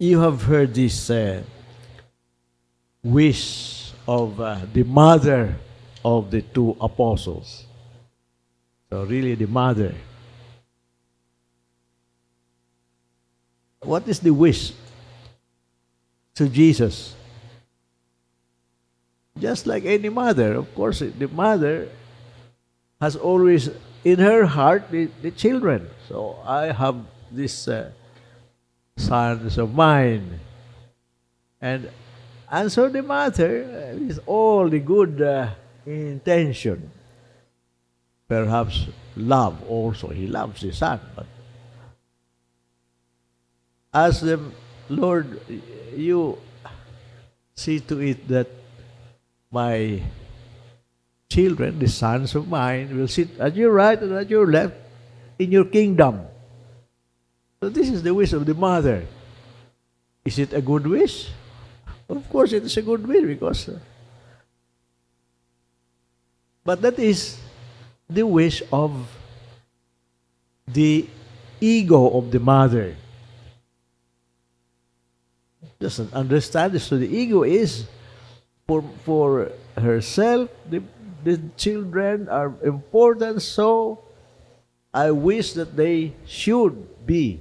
you have heard this uh, wish of uh, the mother of the two apostles. So, really, the mother. What is the wish to Jesus? Just like any mother, of course, the mother has always in her heart the, the children. So I have this uh, sons of mine. And answer the mother uh, with all the good uh, intention. Perhaps love also. He loves his son. But as the Lord, you see to it that my children, the sons of mine, will sit at your right and at your left in your kingdom. So this is the wish of the mother. Is it a good wish? Of course, it is a good wish because. Uh, but that is the wish of the ego of the mother. Doesn't understand this. So the ego is for for herself, the, the children are important, so I wish that they should be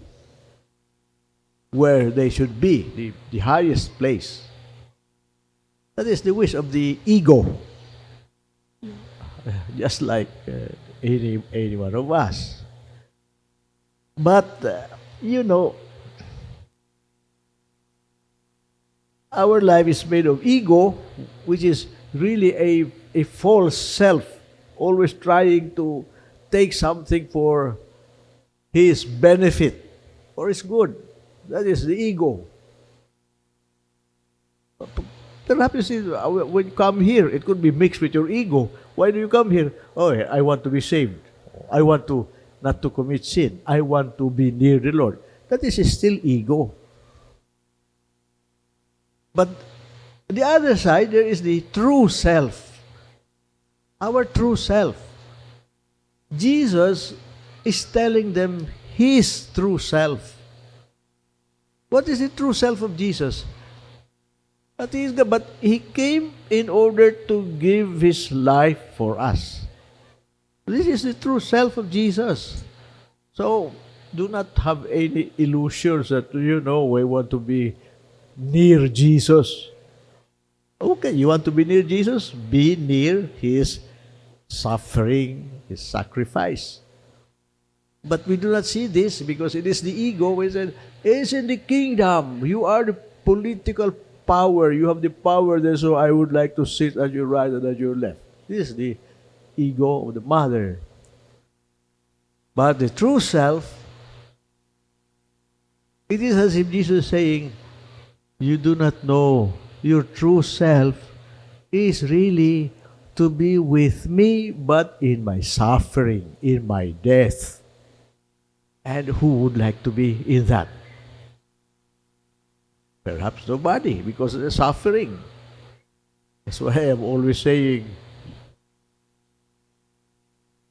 where they should be, the, the highest place. That is the wish of the ego. Just like uh, any, any one of us. But, uh, you know, our life is made of ego, which is really a, a false self, always trying to take something for his benefit or his good. That is the ego. Perhaps you see, when you come here, it could be mixed with your ego. Why do you come here? Oh, I want to be saved. I want to not to commit sin. I want to be near the Lord. That is still ego. But the other side, there is the true self. Our true self. Jesus is telling them his true self. What is the true self of Jesus? But he, is, but he came in order to give his life for us. This is the true self of Jesus. So, do not have any illusions that, you know, we want to be near Jesus. Okay, you want to be near Jesus? Be near his suffering, his sacrifice. But we do not see this because it is the ego. We said, it's in the kingdom. You are the political power. You have the power there, so I would like to sit at your right and at your left. This is the ego of the mother. But the true self, it is as if Jesus is saying, you do not know your true self is really to be with me, but in my suffering, in my death. And who would like to be in that? Perhaps nobody, because of the suffering. That's why I'm always saying,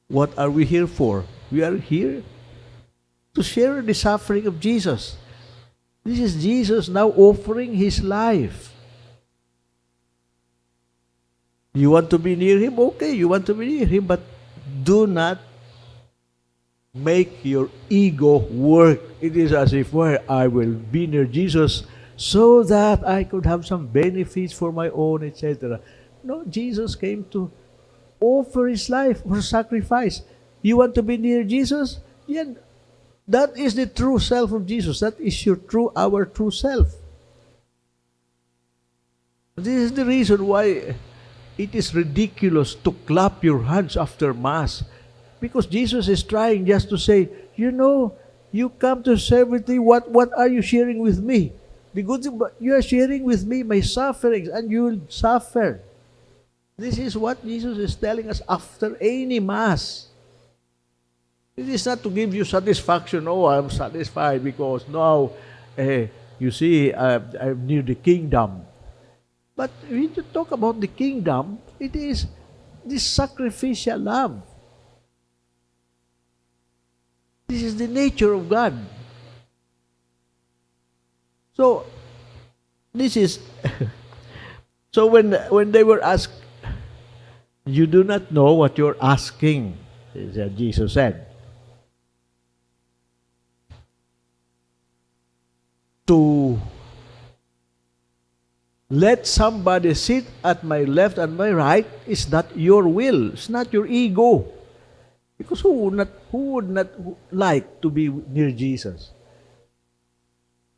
what are we here for? We are here to share the suffering of Jesus. This is Jesus now offering His life. You want to be near Him? Okay, you want to be near Him, but do not make your ego work. It is as if, well, I will be near Jesus so that I could have some benefits for my own, etc. No, Jesus came to offer His life for sacrifice. You want to be near Jesus? Yeah, that is the true self of Jesus. That is your true, our true self. This is the reason why it is ridiculous to clap your hands after Mass. Because Jesus is trying just to say, you know, you come to serve with me, what, what are you sharing with me? The good thing, you are sharing with me my sufferings, and you will suffer. This is what Jesus is telling us after any Mass. It is not to give you satisfaction. Oh, I'm satisfied because now, eh, you see, uh, I'm near the kingdom. But when you talk about the kingdom, it is this sacrificial love. This is the nature of God. So, this is, so when, when they were asked, you do not know what you're asking, Jesus said. To let somebody sit at my left and my right is not your will. It's not your ego. Because who would not, who would not like to be near Jesus?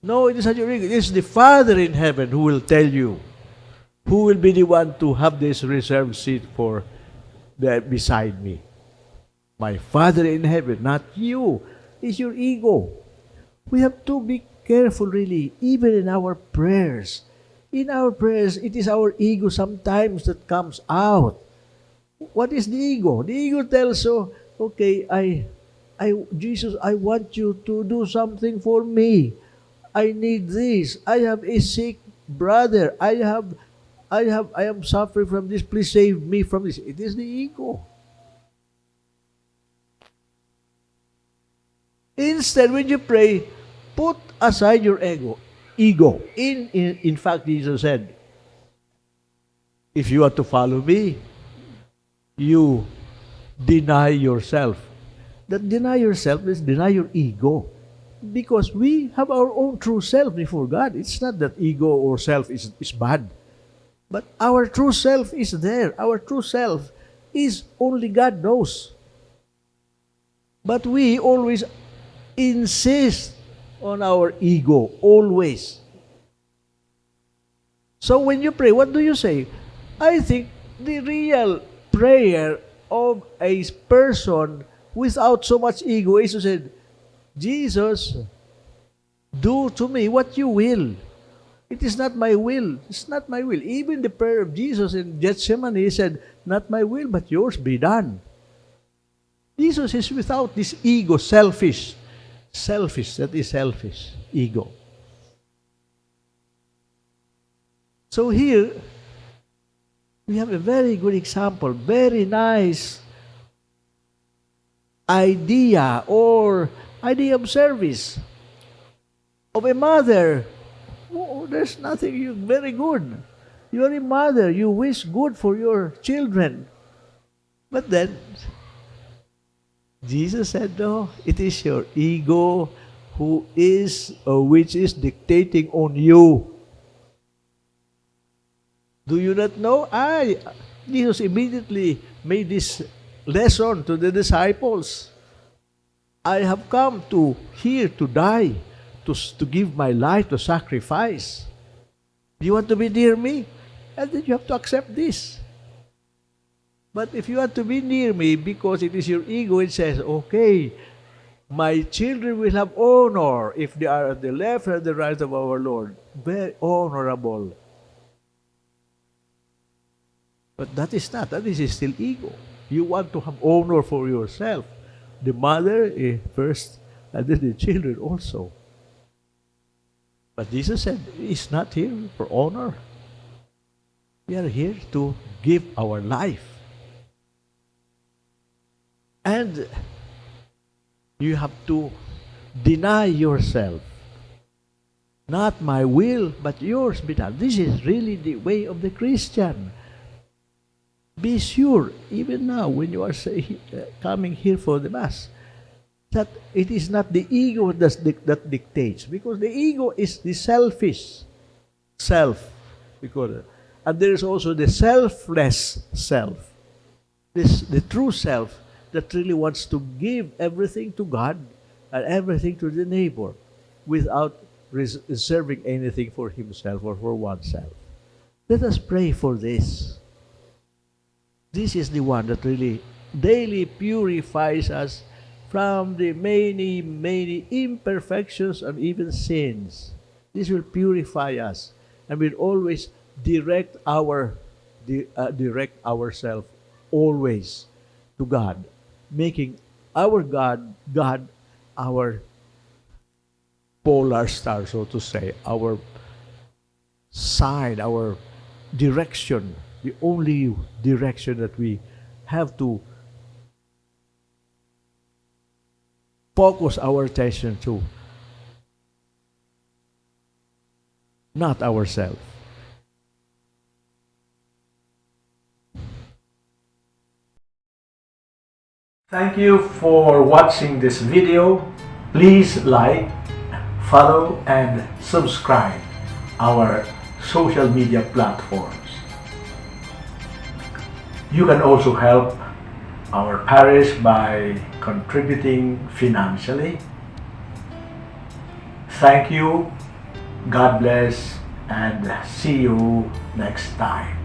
No, it is not your. It is the Father in heaven who will tell you who will be the one to have this reserved seat for beside me. My Father in heaven, not you. It's your ego. We have to be careful, really, even in our prayers in our prayers, it is our ego sometimes that comes out. What is the ego? The ego tells you, okay, I, I, Jesus, I want you to do something for me. I need this. I have a sick brother. I have, I have, I am suffering from this. Please save me from this. It is the ego. Instead, when you pray, put aside your ego ego. In, in, in fact, Jesus said, if you want to follow me, you deny yourself. That deny yourself is deny your ego. Because we have our own true self before God. It's not that ego or self is, is bad. But our true self is there. Our true self is only God knows. But we always insist on our ego, always. So when you pray, what do you say? I think the real prayer of a person without so much ego is to say, Jesus, do to me what you will. It is not my will. It's not my will. Even the prayer of Jesus in Gethsemane, he said, Not my will, but yours be done. Jesus is without this ego, selfish. Selfish, that is selfish, ego. So here, we have a very good example, very nice idea or idea of service of a mother. Oh, there's nothing you, very good. You're a mother, you wish good for your children. But then, Jesus said, No, it is your ego who is or which is dictating on you. Do you not know? I, Jesus immediately made this lesson to the disciples. I have come to here to die, to, to give my life to sacrifice. You want to be near me? And then you have to accept this. But if you want to be near me because it is your ego, it says, okay, my children will have honor if they are at the left or the right of our Lord. Very honorable. But that is not. That is still ego. You want to have honor for yourself. The mother eh, first, and then the children also. But Jesus said, He's not here for honor. We are here to give our life and you have to deny yourself. Not my will, but yours be done. This is really the way of the Christian. Be sure, even now, when you are say, uh, coming here for the Mass, that it is not the ego that, that dictates, because the ego is the selfish self. Because, and there is also the selfless self. This, the true self that really wants to give everything to God and everything to the neighbor without reserving anything for himself or for oneself. Let us pray for this. This is the one that really daily purifies us from the many, many imperfections and even sins. This will purify us and will always direct our uh, direct ourselves always to God making our God, God, our polar star, so to say, our side, our direction, the only direction that we have to focus our attention to. not ourselves. Thank you for watching this video. Please like, follow, and subscribe our social media platforms. You can also help our parish by contributing financially. Thank you, God bless, and see you next time.